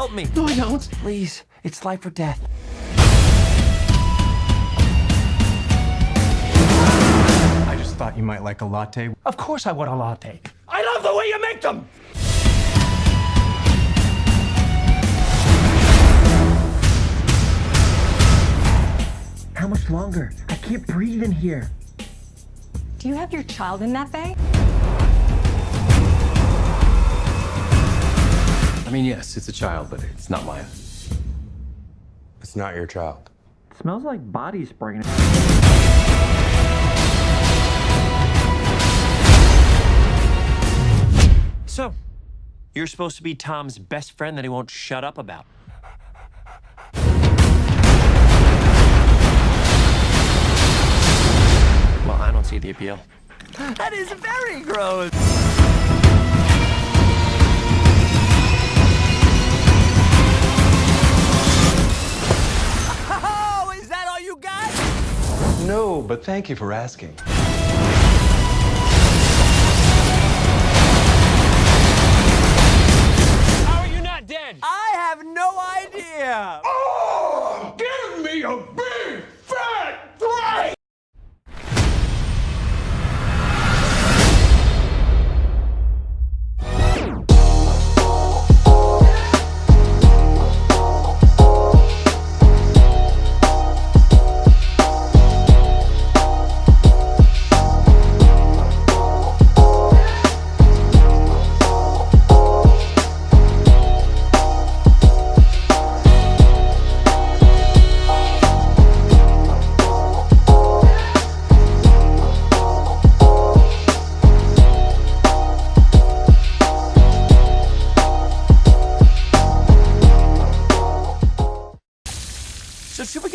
help me. No, I don't. Please, it's life or death. I just thought you might like a latte. Of course I want a latte. I love the way you make them! How much longer? I can't breathe in here. Do you have your child in that bay? I mean, yes, it's a child, but it's not mine. It's not your child. smells like body spray. So, you're supposed to be Tom's best friend that he won't shut up about. Well, I don't see the appeal. That is very gross. No, but thank you for asking. How are you not dead? I have no idea. Oh, give me a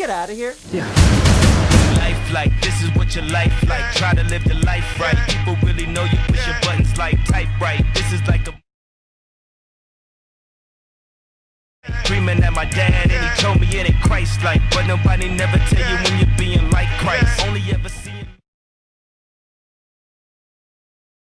get out of here? life like this is what your life like. Try to live the life right. People really know you push your buttons like type right. This is like a Dreaming my dad and he told me it ain't Christ like But nobody never tell you